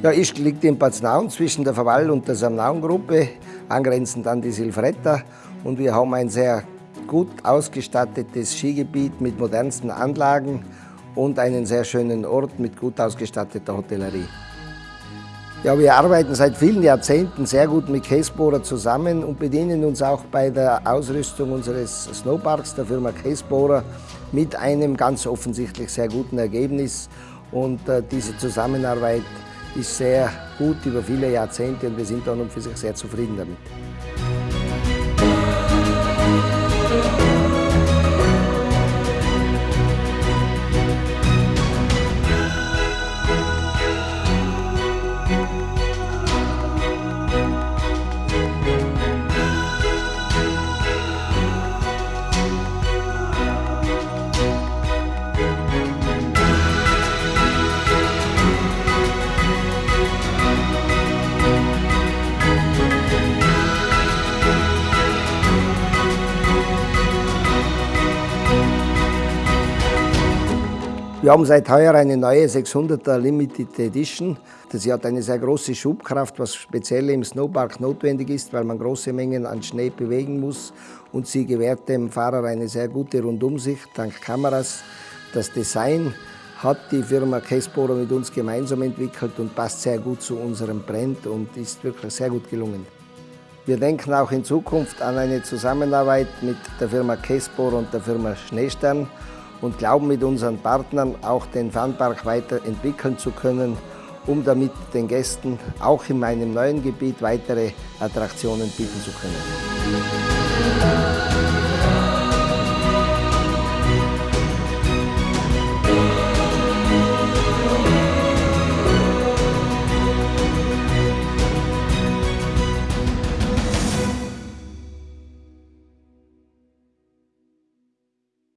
Ja, Ischgl liegt in Paznaun zwischen der Verwall und der Samnaun-Gruppe, angrenzend an die Silvretta. Und wir haben ein sehr gut ausgestattetes Skigebiet mit modernsten Anlagen und einen sehr schönen Ort mit gut ausgestatteter Hotellerie. Ja, wir arbeiten seit vielen Jahrzehnten sehr gut mit Casebohrer zusammen und bedienen uns auch bei der Ausrüstung unseres Snowparks, der Firma Casebohrer, mit einem ganz offensichtlich sehr guten Ergebnis. Und äh, diese Zusammenarbeit ist sehr gut über viele Jahrzehnte und wir sind an für sich sehr zufrieden damit. Wir haben seit heuer eine neue 600er Limited Edition. Sie hat eine sehr große Schubkraft, was speziell im Snowpark notwendig ist, weil man große Mengen an Schnee bewegen muss. Und sie gewährt dem Fahrer eine sehr gute Rundumsicht dank Kameras. Das Design hat die Firma Casebohrer mit uns gemeinsam entwickelt und passt sehr gut zu unserem Brand und ist wirklich sehr gut gelungen. Wir denken auch in Zukunft an eine Zusammenarbeit mit der Firma Casebohrer und der Firma Schneestern und glauben mit unseren Partnern auch den Funpark weiterentwickeln zu können, um damit den Gästen auch in meinem neuen Gebiet weitere Attraktionen bieten zu können.